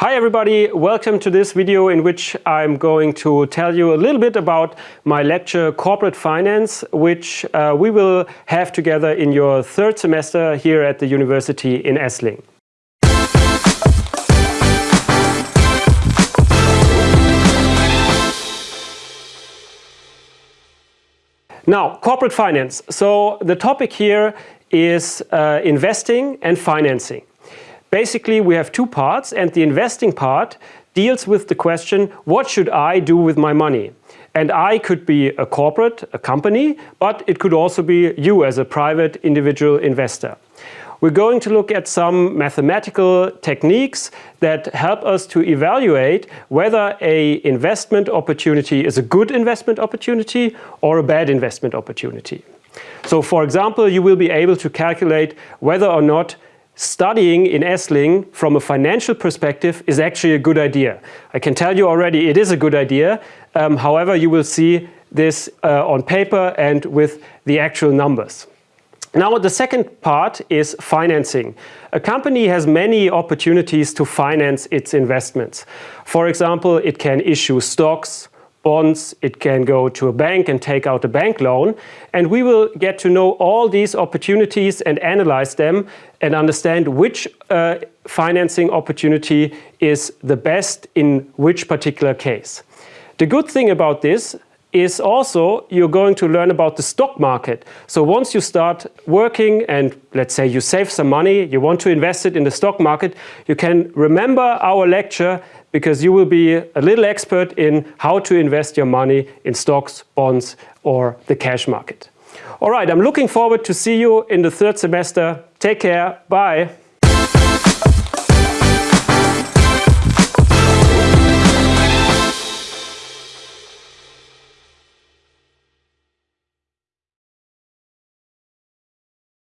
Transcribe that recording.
Hi everybody, welcome to this video in which I'm going to tell you a little bit about my lecture Corporate Finance, which uh, we will have together in your third semester here at the University in Esslingen. Now, corporate finance. So the topic here is uh, investing and financing. Basically, we have two parts and the investing part deals with the question, what should I do with my money? And I could be a corporate, a company, but it could also be you as a private individual investor. We're going to look at some mathematical techniques that help us to evaluate whether a investment opportunity is a good investment opportunity or a bad investment opportunity. So for example, you will be able to calculate whether or not studying in Esslingen from a financial perspective is actually a good idea. I can tell you already it is a good idea. Um, however, you will see this uh, on paper and with the actual numbers. Now the second part is financing. A company has many opportunities to finance its investments. For example, it can issue stocks, bonds, it can go to a bank and take out a bank loan. And we will get to know all these opportunities and analyze them and understand which uh, financing opportunity is the best in which particular case. The good thing about this is also you're going to learn about the stock market. So once you start working and let's say you save some money, you want to invest it in the stock market, you can remember our lecture because you will be a little expert in how to invest your money in stocks, bonds or the cash market. All right, I'm looking forward to see you in the third semester. Take care. Bye.